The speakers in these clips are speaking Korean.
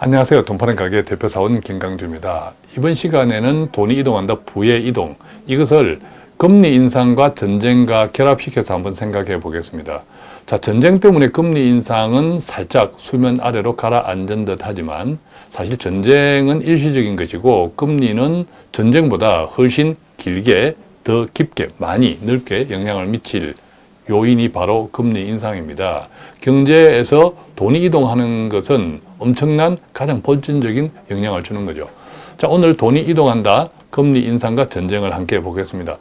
안녕하세요. 돈 파는 가게 대표사원 김강주입니다. 이번 시간에는 돈이 이동한다 부의 이동 이것을 금리 인상과 전쟁과 결합시켜서 한번 생각해 보겠습니다. 자, 전쟁 때문에 금리 인상은 살짝 수면 아래로 가라앉은 듯 하지만 사실 전쟁은 일시적인 것이고 금리는 전쟁보다 훨씬 길게 더 깊게 많이 넓게 영향을 미칠 요인이 바로 금리 인상입니다. 경제에서 돈이 이동하는 것은 엄청난 가장 본질적인 영향을 주는 거죠. 자, 오늘 돈이 이동한다. 금리 인상과 전쟁을 함께 보겠습니다.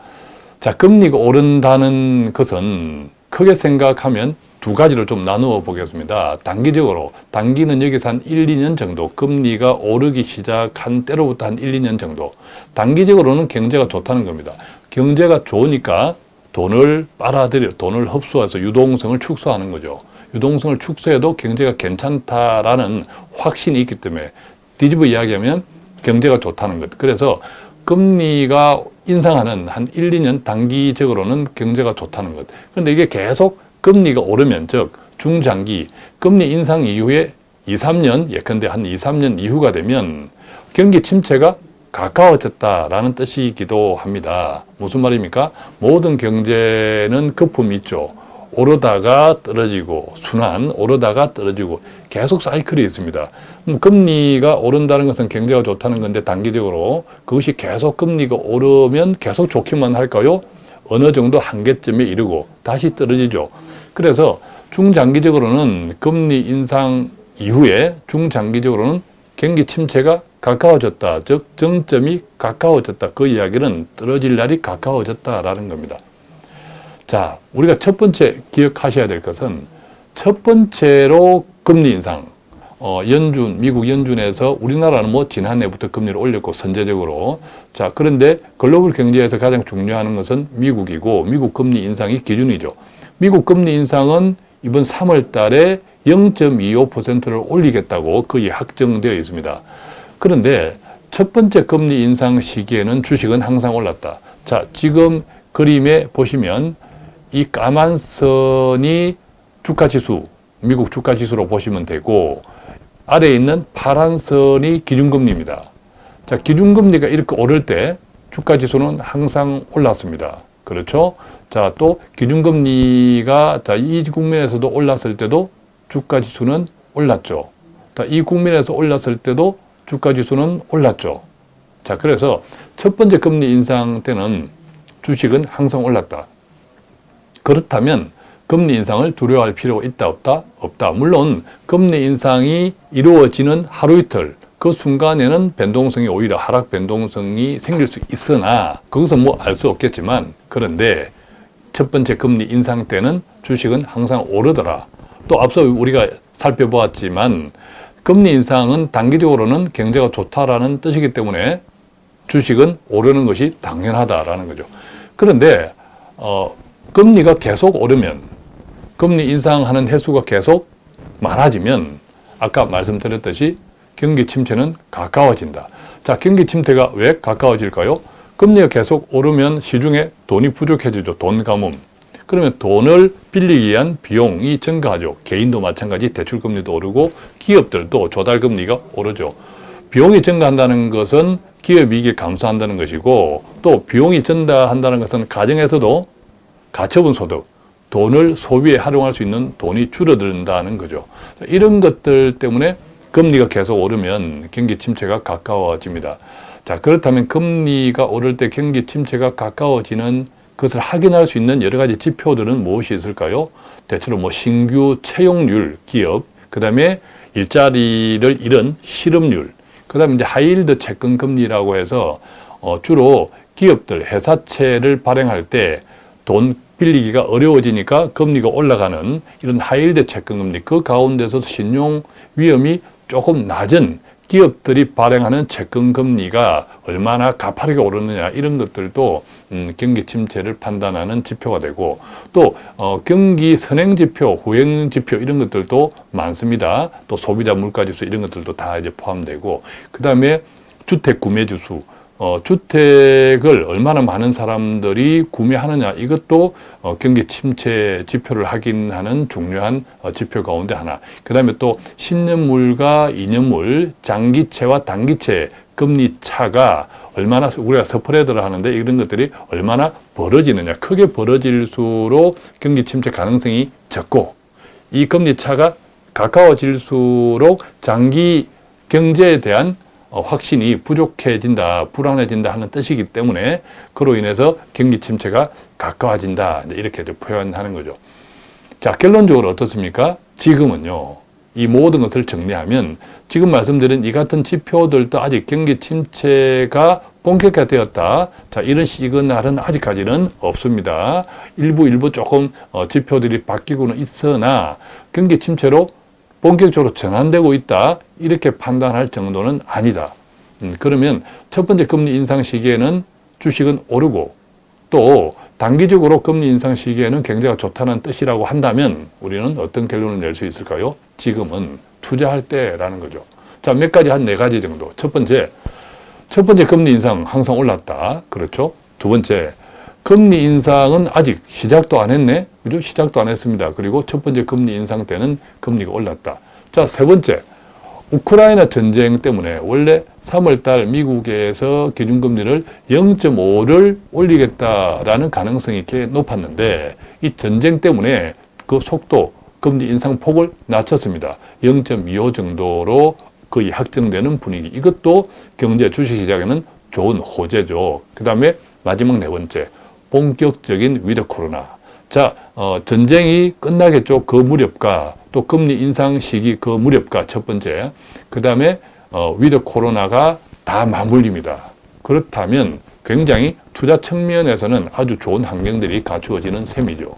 자, 금리가 오른다는 것은 크게 생각하면 두 가지로 좀 나누어 보겠습니다. 단기적으로, 단기는 여기서 한 1, 2년 정도, 금리가 오르기 시작한 때로부터 한 1, 2년 정도. 단기적으로는 경제가 좋다는 겁니다. 경제가 좋으니까 돈을 빨아들여, 돈을 흡수해서 유동성을 축소하는 거죠. 유동성을 축소해도 경제가 괜찮다라는 확신이 있기 때문에 뒤집어 이야기하면 경제가 좋다는 것. 그래서 금리가 인상하는 한 1, 2년 단기적으로는 경제가 좋다는 것. 그런데 이게 계속 금리가 오르면 즉 중장기 금리 인상 이후에 2, 3년 예컨대 한 2, 3년 이후가 되면 경기 침체가 가까워졌다라는 뜻이기도 합니다. 무슨 말입니까? 모든 경제는 거품이 있죠. 오르다가 떨어지고 순환, 오르다가 떨어지고 계속 사이클이 있습니다. 금리가 오른다는 것은 경제가 좋다는 건데 단기적으로 그것이 계속 금리가 오르면 계속 좋기만 할까요? 어느 정도 한계점에 이르고 다시 떨어지죠. 그래서 중장기적으로는 금리 인상 이후에 중장기적으로는 경기 침체가 가까워졌다. 즉 정점이 가까워졌다. 그 이야기는 떨어질 날이 가까워졌다라는 겁니다. 자, 우리가 첫 번째 기억하셔야 될 것은 첫 번째로 금리 인상. 어, 연준, 미국 연준에서 우리나라는 뭐 지난해부터 금리를 올렸고 선제적으로. 자, 그런데 글로벌 경제에서 가장 중요한 것은 미국이고 미국 금리 인상이 기준이죠. 미국 금리 인상은 이번 3월 달에 0.25%를 올리겠다고 거의 확정되어 있습니다. 그런데 첫 번째 금리 인상 시기에는 주식은 항상 올랐다. 자, 지금 그림에 보시면 이 까만 선이 주가지수, 미국 주가지수로 보시면 되고 아래에 있는 파란 선이 기준금리입니다. 자, 기준금리가 이렇게 오를 때 주가지수는 항상 올랐습니다. 그렇죠? 자, 또 기준금리가 자, 이 국면에서도 올랐을 때도 주가지수는 올랐죠. 자, 이 국면에서 올랐을 때도 주가지수는 올랐죠. 자, 그래서 첫 번째 금리 인상 때는 주식은 항상 올랐다. 그렇다면 금리 인상을 두려워할 필요가 있다 없다? 없다. 물론 금리 인상이 이루어지는 하루 이틀 그 순간에는 변동성이 오히려 하락 변동성이 생길 수 있으나 그것은 뭐알 수 없겠지만 그런데 첫 번째 금리 인상 때는 주식은 항상 오르더라. 또 앞서 우리가 살펴보았지만 금리 인상은 단기적으로는 경제가 좋다라는 뜻이기 때문에 주식은 오르는 것이 당연하다라는 거죠. 그런데 어, 금리가 계속 오르면 금리 인상하는 횟수가 계속 많아지면 아까 말씀드렸듯이 경기 침체는 가까워진다. 자, 경기 침체가 왜 가까워질까요? 금리가 계속 오르면 시중에 돈이 부족해지죠. 돈 가뭄. 그러면 돈을 빌리기 위한 비용이 증가하죠. 개인도 마찬가지 대출금리도 오르고 기업들도 조달금리가 오르죠. 비용이 증가한다는 것은 기업이익이 감소한다는 것이고 또 비용이 증가한다는 것은 가정에서도 가처분 소득, 돈을 소비에 활용할 수 있는 돈이 줄어든다는 거죠. 이런 것들 때문에 금리가 계속 오르면 경기 침체가 가까워집니다. 자 그렇다면 금리가 오를 때 경기 침체가 가까워지는 그것을 확인할 수 있는 여러 가지 지표들은 무엇이 있을까요? 대체로 뭐 신규 채용률, 기업, 그 다음에 일자리를 잃은 실업률, 그 다음에 이제 high yield 채권 금리라고 해서 어 주로 기업들, 회사채를 발행할 때 돈 빌리기가 어려워지니까 금리가 올라가는 이런 high yield 채권 금리, 그 가운데서 신용 위험이 조금 낮은 기업들이 발행하는 채권 금리가 얼마나 가파르게 오르느냐 이런 것들도 음, 경기 침체를 판단하는 지표가 되고 또 어, 경기 선행 지표, 후행 지표 이런 것들도 많습니다. 또 소비자 물가 지수 이런 것들도 다 이제 포함되고 그 다음에 주택 구매 지수 어, 주택을 얼마나 많은 사람들이 구매하느냐 이것도 어, 경기 침체 지표를 확인하는 중요한 어, 지표 가운데 하나. 그 다음에 또 10년물과 2년물, 장기채와 단기채 금리 차가 얼마나 우리가 스프레드를 하는데 이런 것들이 얼마나 벌어지느냐. 크게 벌어질수록 경기 침체 가능성이 적고 이 금리 차가 가까워질수록 장기 경제에 대한 어, 확신이 부족해진다, 불안해진다 하는 뜻이기 때문에 그로 인해서 경기 침체가 가까워진다 이렇게 표현하는 거죠. 자 결론적으로 어떻습니까? 지금은요. 이 모든 것을 정리하면 지금 말씀드린 이 같은 지표들도 아직 경기 침체가 본격화되었다. 자, 이런 시그널은 아직까지는 없습니다. 일부 일부 조금 어, 지표들이 바뀌고는 있으나 경기 침체로 본격적으로 전환되고 있다. 이렇게 판단할 정도는 아니다. 음, 그러면 첫 번째 금리 인상 시기에는 주식은 오르고 또 단기적으로 금리 인상 시기에는 경제가 좋다는 뜻이라고 한다면 우리는 어떤 결론을 낼 수 있을까요? 지금은 투자할 때라는 거죠. 자, 몇 가지 한 네 가지 정도. 첫 번째, 첫 번째 금리 인상 항상 올랐다. 그렇죠? 두 번째, 금리 인상은 아직 시작도 안 했네. 그죠? 시작도 안 했습니다. 그리고 첫 번째 금리 인상 때는 금리가 올랐다. 자, 세 번째, 우크라이나 전쟁 때문에 원래 3월달 미국에서 기준금리를 0.5를 올리겠다라는 가능성이 꽤 높았는데 이 전쟁 때문에 그 속도, 금리 인상 폭을 낮췄습니다. 0.25 정도로 거의 확정되는 분위기. 이것도 경제 주식 시장에는 좋은 호재죠. 그 다음에 마지막 네 번째, 본격적인 with 코로나. 자, 어, 전쟁이 끝나겠죠. 그 무렵과 또 금리 인상 시기 그 무렵과 첫 번째. 그 다음에 어, with 코로나가 다 맞물립니다. 그렇다면 굉장히 투자 측면에서는 아주 좋은 환경들이 갖추어지는 셈이죠.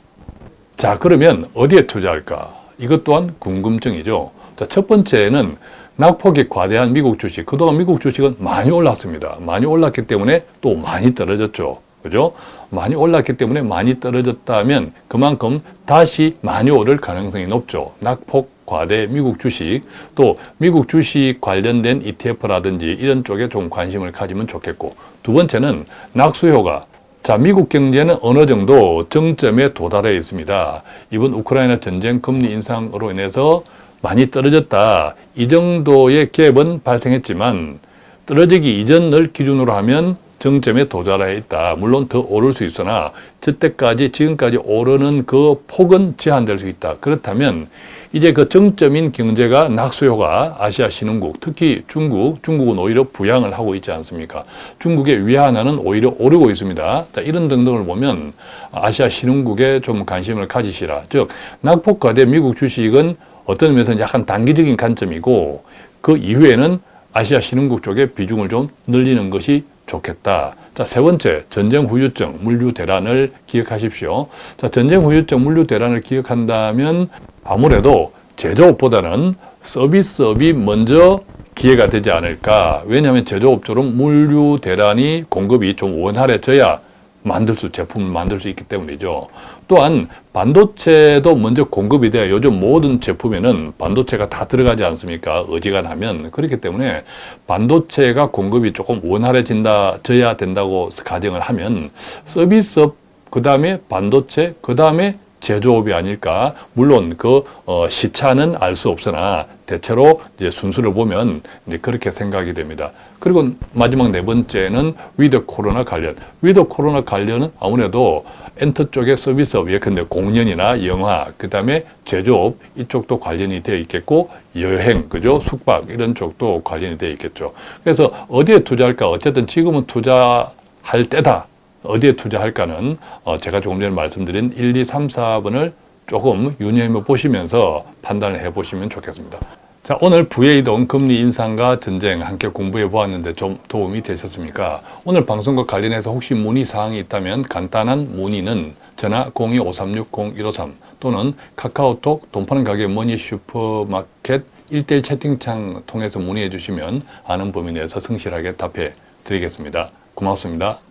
자, 그러면 어디에 투자할까? 이것 또한 궁금증이죠. 자, 첫 번째는 낙폭이 과대한 미국 주식. 그동안 미국 주식은 많이 올랐습니다. 많이 올랐기 때문에 또 많이 떨어졌죠. 그죠? 많이 올랐기 때문에 많이 떨어졌다면 그만큼 다시 많이 오를 가능성이 높죠. 낙폭 과대 미국 주식, 또 미국 주식 관련된 ETF라든지 이런 쪽에 좀 관심을 가지면 좋겠고 두 번째는 낙수효과 자, 미국 경제는 어느 정도 정점에 도달해 있습니다. 이번 우크라이나 전쟁 금리 인상으로 인해서 많이 떨어졌다. 이 정도의 갭은 발생했지만 떨어지기 이전을 기준으로 하면 정점에 도달해 있다. 물론 더 오를 수 있으나 저때까지 지금까지 오르는 그 폭은 제한될 수 있다. 그렇다면 이제 그 정점인 경제가 낙수효가 아시아 신흥국, 특히 중국, 중국은 오히려 부양을 하고 있지 않습니까? 중국의 위안화는 오히려 오르고 있습니다. 자, 이런 등등을 보면 아시아 신흥국에 좀 관심을 가지시라. 즉, 낙폭과대 미국 주식은 어떤 면에서는 약간 단기적인 관점이고 그 이후에는 아시아 신흥국 쪽에 비중을 좀 늘리는 것이 좋겠다. 자, 세 번째, 전쟁 후유증, 물류 대란을 기억하십시오. 자, 전쟁 후유증, 물류 대란을 기억한다면 아무래도 제조업보다는 서비스업이 먼저 기회가 되지 않을까. 왜냐하면 제조업처럼 물류 대란이 공급이 좀 원활해져야 만들 수, 제품을 만들 수 있기 때문이죠. 또한 반도체도 먼저 공급이 돼야 요즘 모든 제품에는 반도체가 다 들어가지 않습니까? 어지간하면. 그렇기 때문에 반도체가 공급이 조금 원활해진다, 져야 된다고 가정을 하면 서비스업, 그 다음에 반도체, 그 다음에 제조업이 아닐까. 물론 그 어, 시차는 알 수 없으나 대체로 이제 순수를 보면 이제 그렇게 생각이 됩니다. 그리고 마지막 네 번째는 with 코로나 관련. with 코로나 관련은 아무래도 엔터 쪽의 서비스업, 예컨대 공연이나 영화, 그 다음에 제조업 이쪽도 관련이 되어 있겠고 여행, 그죠? 숙박 이런 쪽도 관련이 되어 있겠죠. 그래서 어디에 투자할까? 어쨌든 지금은 투자할 때다. 어디에 투자할까는 어, 제가 조금 전에 말씀드린 1, 2, 3, 4번을 조금 유념해 보시면서 판단을 해 보시면 좋겠습니다. 자, 오늘 부의 이동 금리 인상과 전쟁 함께 공부해 보았는데 좀 도움이 되셨습니까? 오늘 방송과 관련해서 혹시 문의 사항이 있다면 간단한 문의는 전화 02-536-0153 또는 카카오톡 돈 파는 가게 머니 슈퍼마켓 1대1 채팅창 통해서 문의해 주시면 아는 범위 내에서 성실하게 답해 드리겠습니다. 고맙습니다.